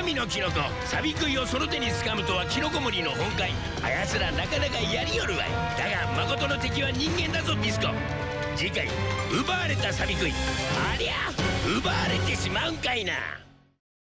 神のキノコサビクイをその手に掴むとはキノコ森の本懐。あやつらなかなかやりよるわい。だが誠の敵は人間だぞビスコ。次回奪われたサビクイありゃ奪われてしまうんかいな。